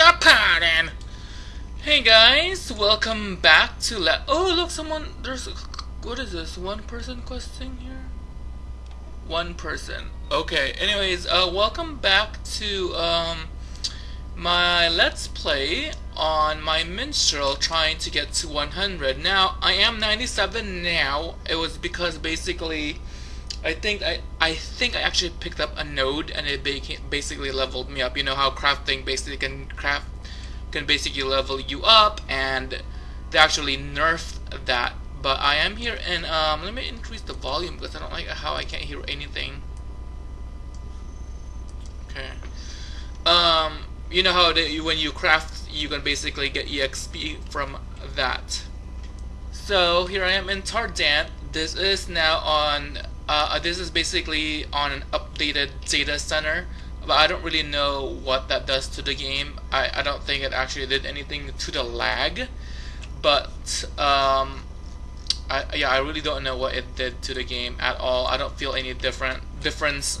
your pardon. Hey guys, welcome back to let. Oh look, someone. There's. What is this? One person questing here. One person. Okay. Anyways, uh, welcome back to um my let's play on my minstrel trying to get to 100. Now I am 97 now. It was because basically. I think I I think I actually picked up a node and it basically leveled me up. You know how crafting basically can craft can basically level you up and they actually nerfed that. But I am here and um let me increase the volume because I don't like how I can't hear anything. Okay. Um you know how they, when you craft you can basically get EXP from that. So here I am in Tardant. This is now on uh, this is basically on an updated data center, but I don't really know what that does to the game. I, I don't think it actually did anything to the lag, but um, I, yeah, I really don't know what it did to the game at all. I don't feel any different difference,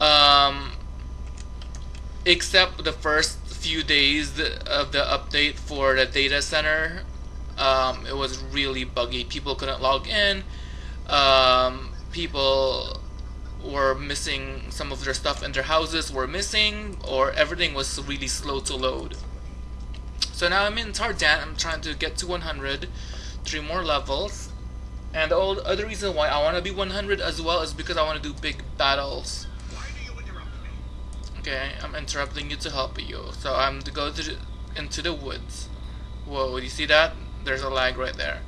um, except the first few days of the update for the data center. Um, it was really buggy. People couldn't log in. Um, people were missing some of their stuff in their houses were missing or everything was really slow to load. So now I'm in Tardant, I'm trying to get to 100, three more levels. And the other reason why I want to be 100 as well is because I want to do big battles. Okay, I'm interrupting you to help you. So I'm to go to into the woods. Whoa, you see that? There's a lag right there.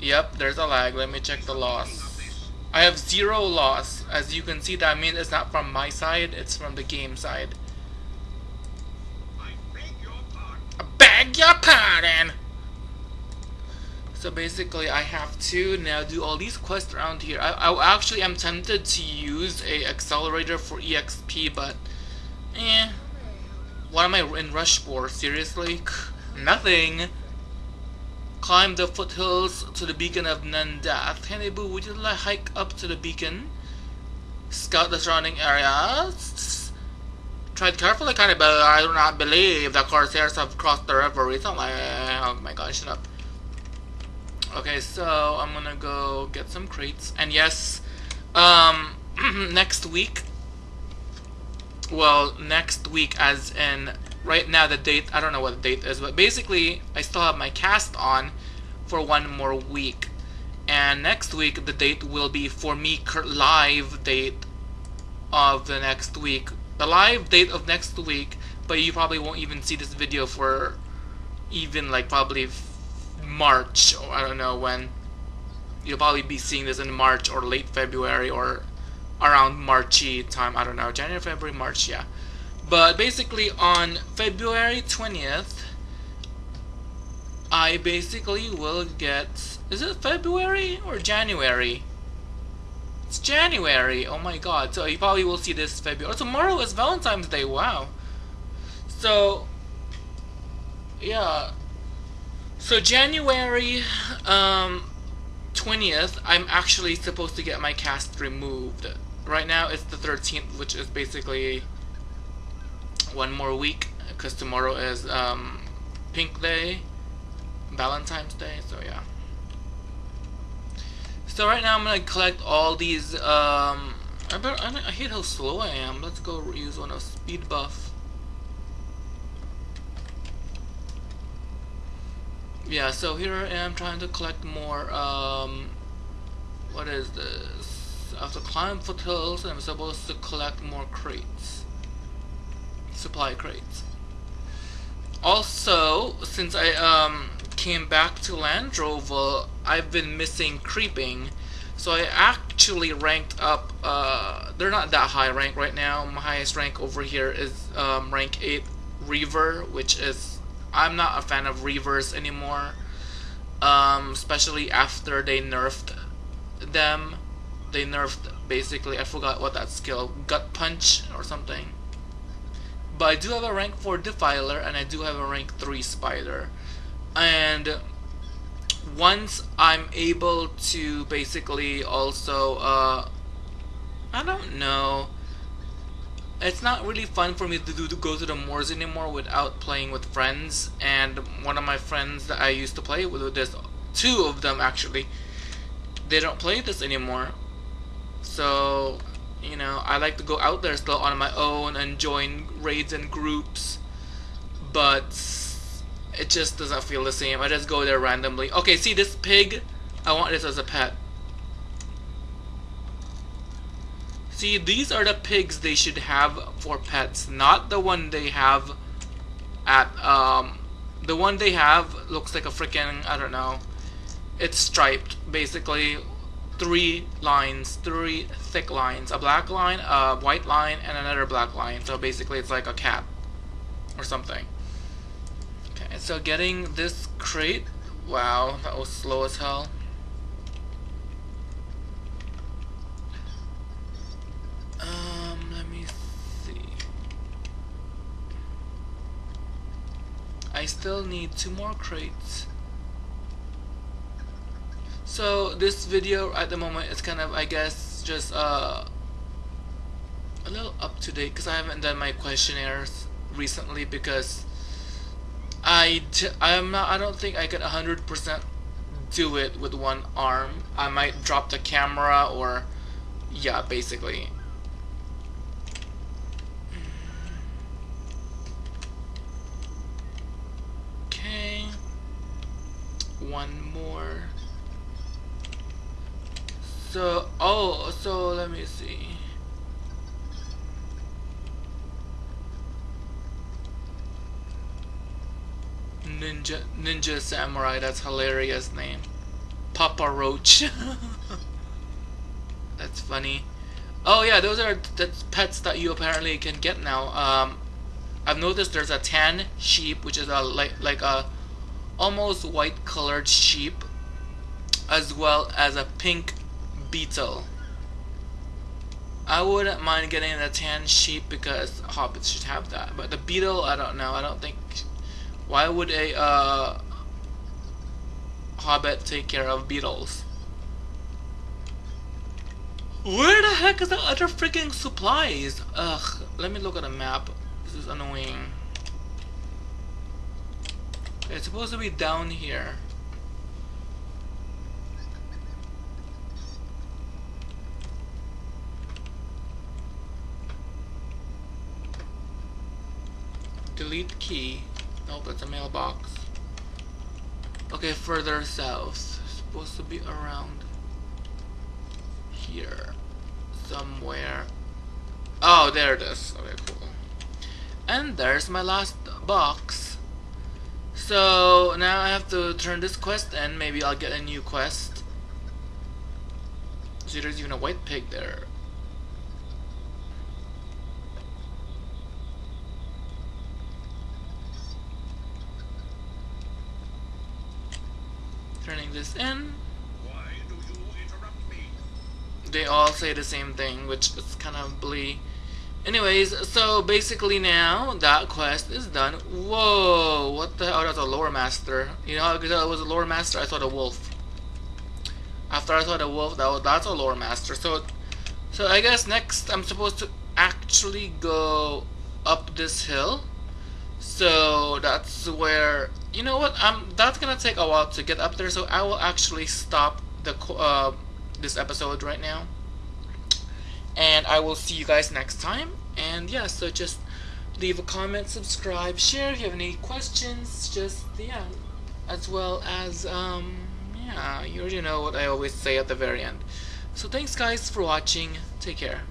Yep, there's a lag. Let me check the loss. I have zero loss. As you can see, that means it's not from my side, it's from the game side. I beg your pardon! So basically, I have to now do all these quests around here. I, I actually am tempted to use a accelerator for EXP, but eh. What am I in rush for? Seriously? Nothing. Climb the foothills to the beacon of Nandath. Boo, would you like hike up to the beacon? Scout the surrounding areas. Tread carefully, Cannibal. I do not believe the Corsairs have crossed the river recently. Oh my god, shut up. Okay, so I'm gonna go get some crates. And yes, um, next week, well, next week as in right now the date I don't know what the date is but basically I still have my cast on for one more week. And next week the date will be for me live date of the next week. The live date of next week but you probably won't even see this video for even like probably March. Or I don't know when. You'll probably be seeing this in March or late February or around Marchy time. I don't know. January February March yeah but basically on February 20th, I basically will get... Is it February or January? It's January. Oh my god. So you probably will see this February. Tomorrow is Valentine's Day. Wow. So, yeah. So January um, 20th, I'm actually supposed to get my cast removed. Right now it's the 13th, which is basically one more week because tomorrow is um, Pink Day, Valentine's Day, so yeah. So right now I'm gonna collect all these. Um, I, better, I, hate how slow I am. Let's go use one of speed buff. Yeah, so here I am trying to collect more. Um, what is this? After climb foothills I'm supposed to collect more crates supply crates. Also, since I um, came back to Landroval, I've been missing creeping. So I actually ranked up, uh, they're not that high rank right now. My highest rank over here is um, rank 8 Reaver, which is, I'm not a fan of Reavers anymore. Um, especially after they nerfed them. They nerfed, basically, I forgot what that skill, Gut Punch or something. But I do have a rank 4 Defiler and I do have a rank 3 Spider. And once I'm able to basically also, uh, I don't know, it's not really fun for me to do to go to the moors anymore without playing with friends. And one of my friends that I used to play with, there's two of them actually. They don't play this anymore. So, you know, I like to go out there still on my own and join raids and groups. But it just doesn't feel the same. I just go there randomly. Okay, see this pig? I want this as a pet. See, these are the pigs they should have for pets, not the one they have at, um, the one they have looks like a freaking, I don't know, it's striped, basically, three lines, three thick lines, a black line, a white line, and another black line, so basically it's like a cat, or something. Okay, so getting this crate, wow, that was slow as hell. Um, let me see. I still need two more crates. So this video at the moment is kind of I guess just uh, a little up to date because I haven't done my questionnaires recently because I I'm not I don't think I could 100% do it with one arm. I might drop the camera or yeah basically Okay. one more so oh so let me see. Ninja ninja samurai that's hilarious name. Papa roach. That's funny. Oh yeah those are the pets that you apparently can get now. Um I've noticed there's a tan sheep which is a like like a almost white colored sheep as well as a pink beetle. I wouldn't mind getting a tan sheep because hobbits should have that. But the beetle, I don't know. I don't think... Why would a uh, hobbit take care of beetles? Where the heck is the other freaking supplies? Ugh, let me look at a map. This is annoying. It's supposed to be down here. Delete key. Nope, that's a mailbox. Okay, further south. Supposed to be around here. Somewhere. Oh, there it is. Okay, cool. And there's my last box. So now I have to turn this quest in. Maybe I'll get a new quest. See, there's even a white pig there. Turning this in. They all say the same thing, which is kind of blee. Anyways, so basically now that quest is done. Whoa, what the hell? Oh, that's a lore master. You know, because it was a lore master, I thought a wolf. After I thought a wolf, that was, that's a lore master. So, so I guess next I'm supposed to actually go up this hill. So that's where you know what? I'm that's gonna take a while to get up there. So I will actually stop the uh, this episode right now. And I will see you guys next time. And yeah so just leave a comment subscribe share if you have any questions. Just yeah as well as um yeah you already know what I always say at the very end. So thanks guys for watching. Take care